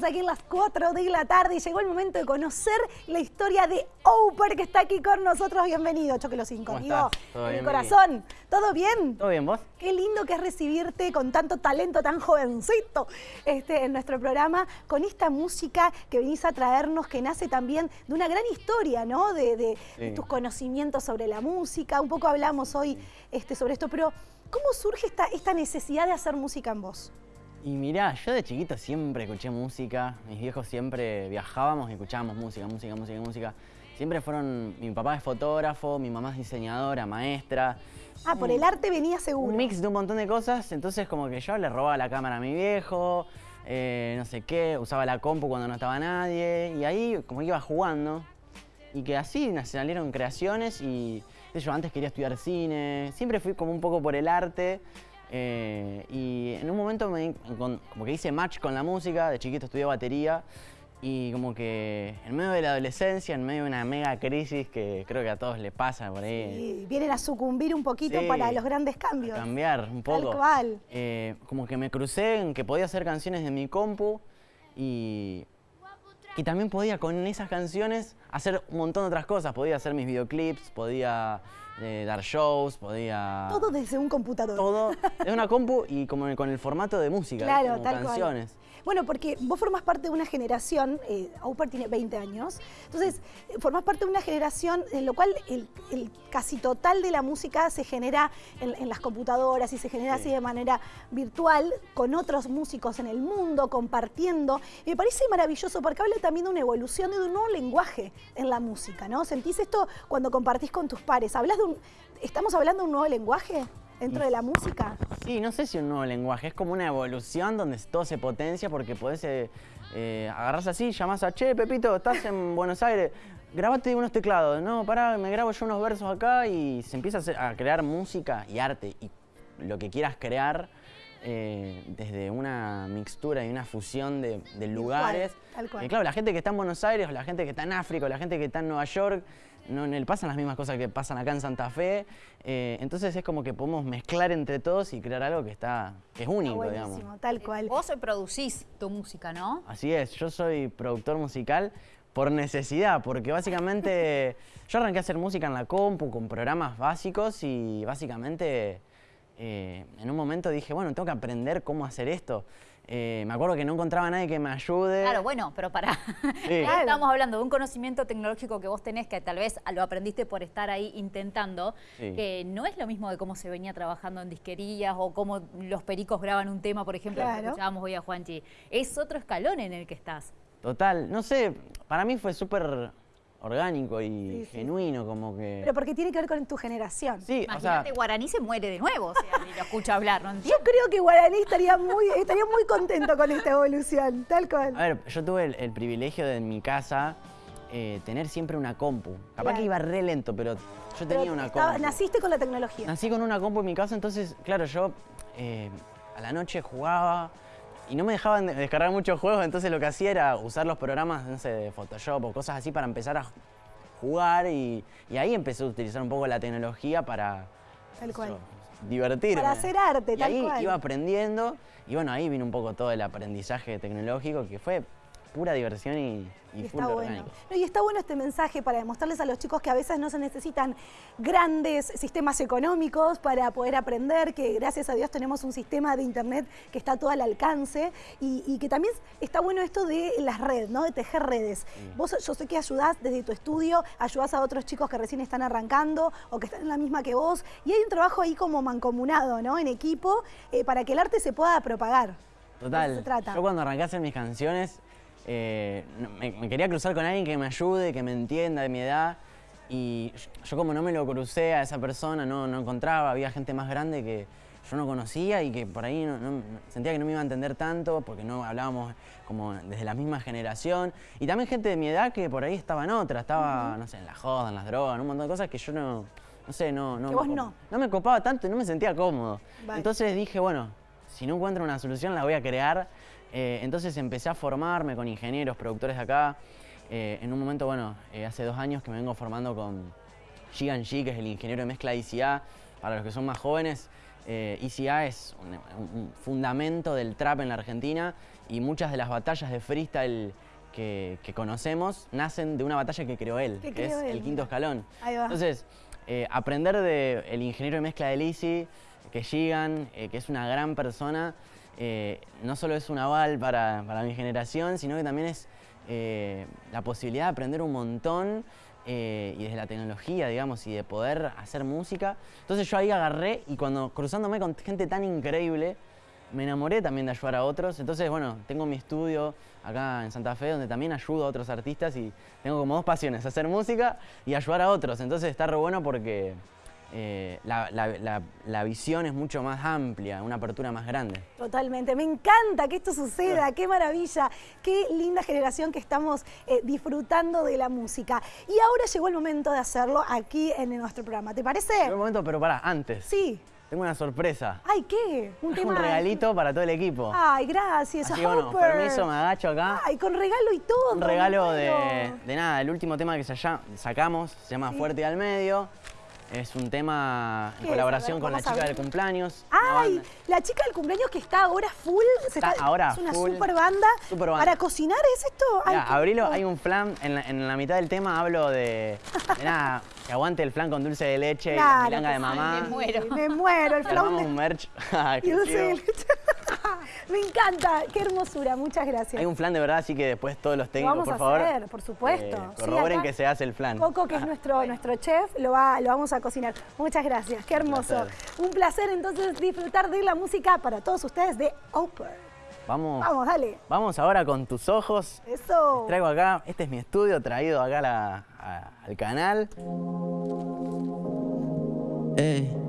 seguimos aquí en las 4 de la tarde y llegó el momento de conocer la historia de Oper que está aquí con nosotros. Bienvenido, Choque los Cinco. ¿Cómo Amigo, estás? ¿Todo en el bien, corazón. ¿Todo bien? ¿Todo bien vos? Qué lindo que es recibirte con tanto talento, tan jovencito este, en nuestro programa, con esta música que venís a traernos, que nace también de una gran historia, ¿no? De, de- de Sí. tus conocimientos sobre la música. Un poco hablamos hoy este, sobre esto, pero ¿cómo surge esta, esta necesidad de hacer música en vos? Y mirá, yo de chiquito siempre escuché música, mis viejos siempre viajábamos y escuchábamos música, música, música, música. Siempre fueron, mi papá es fotógrafo, mi mamá es diseñadora, maestra. Ah, por el arte venía seguro. Un mix de un montón de cosas, entonces como que yo le robaba la cámara a mi viejo, eh, no sé qué, usaba la compu cuando no estaba nadie, y ahí como que iba jugando. Y que así salieron creaciones y yo antes quería estudiar cine, siempre fui como un poco por el arte. Eh, y en un momento me, como que hice match con la música, de chiquito estudié batería y como que en medio de la adolescencia, en medio de una mega crisis que creo que a todos les pasa por ahí, Y vienen a sucumbir un poquito Sí. para los grandes a cambios. cambiar un poco. Tal cual. Eh, como que me crucé en que podía hacer canciones de mi compu y, y también podía con esas canciones hacer un montón de otras cosas. Podía hacer mis videoclips, podía eh, dar shows, podía... Todo desde un computador. Todo de una compu y como con el formato de música, Claro, como tal cual. canciones. Bueno, porque vos formás parte de una generación, eh, Auper tiene 20 años, entonces eh, formás parte de una generación en lo cual el, el casi total de la música se genera en, en las computadoras y se genera Sí. así de manera virtual con otros músicos en el mundo, compartiendo. Y me parece maravilloso porque habla también de una evolución y de un nuevo lenguaje en la música, ¿no? ¿Sentís esto cuando compartís con tus pares? ¿Hablas de un, ¿Estamos hablando de un nuevo lenguaje dentro de la música? Sí, no sé si un nuevo lenguaje, es como una evolución donde todo se potencia porque podés eh, eh, agarrarse así, llamás a, che, Pepito, estás en Buenos Aires, grabate unos teclados, no, pará, me grabo yo unos versos acá y se empieza a, hacer- a crear música y arte y lo que quieras crear eh, desde una mixtura y una fusión de, de lugares. tal cual. Eh, claro, la gente que está en Buenos Aires, la gente que está en África, la gente que está en Nueva York, no le pasan las mismas cosas que pasan acá en Santa Fe. eh, entonces es como que podemos mezclar entre todos y crear algo que está que es único, digamos. tal cual. Vos producís tu música, ¿no? Así es, yo soy productor musical por necesidad, porque básicamente yo arranqué a hacer música en la compu con programas básicos y básicamente eh, en un momento dije, bueno, tengo que aprender cómo hacer esto. Eh, me acuerdo que no encontraba a nadie que me ayude. Claro, bueno, pero para. Sí. Estamos hablando de un conocimiento tecnológico que vos tenés, que tal vez lo aprendiste por estar ahí intentando, Sí. que no es lo mismo de cómo se venía trabajando en disquerías o cómo los pericos graban un tema, por ejemplo, que Claro. escuchábamos hoy a Juanchi. Es otro escalón en el que estás. Total, no sé, para mí fue súper orgánico y Sí, sí. genuino, como que... Pero porque tiene que ver con tu generación. sí, o sea, Imagínate, Guaraní se muere de nuevo, o sea, si lo escucha hablar, ¿no Yo entiendes? creo que Guaraní estaría muy, estaría muy contento con esta evolución, tal cual. a ver, yo tuve el, el privilegio de en mi casa eh, tener siempre una compu. Capaz Claro. que iba re lento, pero yo Pero tenía una estaba- compu. naciste con la tecnología. Nací con una compu en mi casa, entonces, claro, yo eh, a la noche jugaba y no me dejaban de- descargar muchos juegos, entonces lo que hacía era usar los programas, no sé, de Photoshop o cosas así para empezar a jugar y, y ahí empecé a utilizar un poco la tecnología para Tal cual. eso, divertirme. Para hacer arte, y tal ahí cual. iba aprendiendo y bueno, ahí vino un poco todo el aprendizaje tecnológico que fue pura diversión y, y Y full está bueno. No, y está bueno este mensaje para demostrarles a los chicos que a veces no se necesitan grandes sistemas económicos para poder aprender, que gracias a Dios tenemos un sistema de internet que está todo al alcance y, y que también está bueno esto de las redes, ¿no? De tejer redes. Vos yo sé que ayudás desde tu estudio, ayudás a otros chicos que recién están arrancando o que están en la misma que vos y hay un trabajo ahí como mancomunado, ¿no? En equipo eh, para que el arte se pueda propagar. Total. se trata. Yo cuando arranqué a hacer mis canciones, eh, me, me quería cruzar con alguien que me ayude, que me entienda de mi edad. Y yo- como no me lo crucé a esa persona, no, no encontraba, había gente más grande que yo no conocía y que por ahí no- no- sentía que no me iba a entender tanto porque no hablábamos como desde la misma generación. Y también gente de mi edad que por ahí estaba en otra, estaba, no sé, en la joda, en las drogas, en un montón de cosas que yo no, no sé, no... no Que vos no. No me copaba tanto y no me sentía cómodo. Vale. Entonces dije, bueno, si no encuentro una solución la voy a crear. Eh, entonces empecé a formarme con ingenieros, productores de acá. Eh, en un momento, bueno, eh, hace dos años que me vengo formando con Gigan G, que es el ingeniero de mezcla ICA. Para los que son más jóvenes, ICA es un, un fundamento del trap en la Argentina y muchas de las batallas de freestyle que, que conocemos nacen de una batalla que creó él, Que es él, el quinto escalón. Ahí va. Entonces, aprender del el ingeniero de mezcla de Lizzy, que Gigan, que es una gran persona, eh, no solo es un aval para, para mi generación, sino que también es eh, la posibilidad de aprender un montón eh, y desde la tecnología, digamos, y de poder hacer música. Entonces yo ahí agarré y cuando cruzándome con gente tan increíble, me enamoré también de ayudar a otros. Entonces, bueno, tengo mi estudio acá en Santa Fe donde también ayudo a otros artistas y tengo como dos pasiones, hacer música y ayudar a otros. Entonces está re bueno porque eh, la, la- la- la visión es mucho más amplia, una apertura más grande. Totalmente, me encanta que esto suceda, qué maravilla, qué linda generación que estamos eh, disfrutando de la música. Y ahora llegó el momento de hacerlo aquí en nuestro programa, ¿te parece? Un momento, pero pará, antes. Sí. Tengo una sorpresa. Ay, ¿qué? Un regalito para todo el equipo. Ay, gracias. Así bueno, permiso, me agacho acá. Ay, con regalo y todo. Un regalo de, de nada, el último tema que sacamos se llama Sí. Fuerte al Medio. Es un tema ¿Qué en colaboración con la chica del cumpleaños. Ay, la chica del cumpleaños que está ahora full. se Está ahora Es una full. super banda. Super banda. ¿Para cocinar es esto? Ay, Mirá, abrilo, hay un flan, en la, en la mitad del tema hablo de, de nada, que aguante el flan con dulce de leche y la milanga de mamá. Me muero. Me muero, el Armamos flan un de... merch. y dulce de leche. Me encanta, qué hermosura, muchas gracias. Hay un flan de verdad, así que después todos los técnicos, vamos por a favor. hacer, por supuesto. eh, corroboren que se hace el flan. Coco, que es nuestro, nuestro chef, lo, va, lo vamos a cocinar. Muchas gracias, qué hermoso. placer. Un placer entonces disfrutar de la música para todos ustedes de Oper. Vamos, Vamos, dale. vamos ahora con tus ojos. Eso. Traigo acá, este es mi estudio traído acá la- a- al canal. Ey.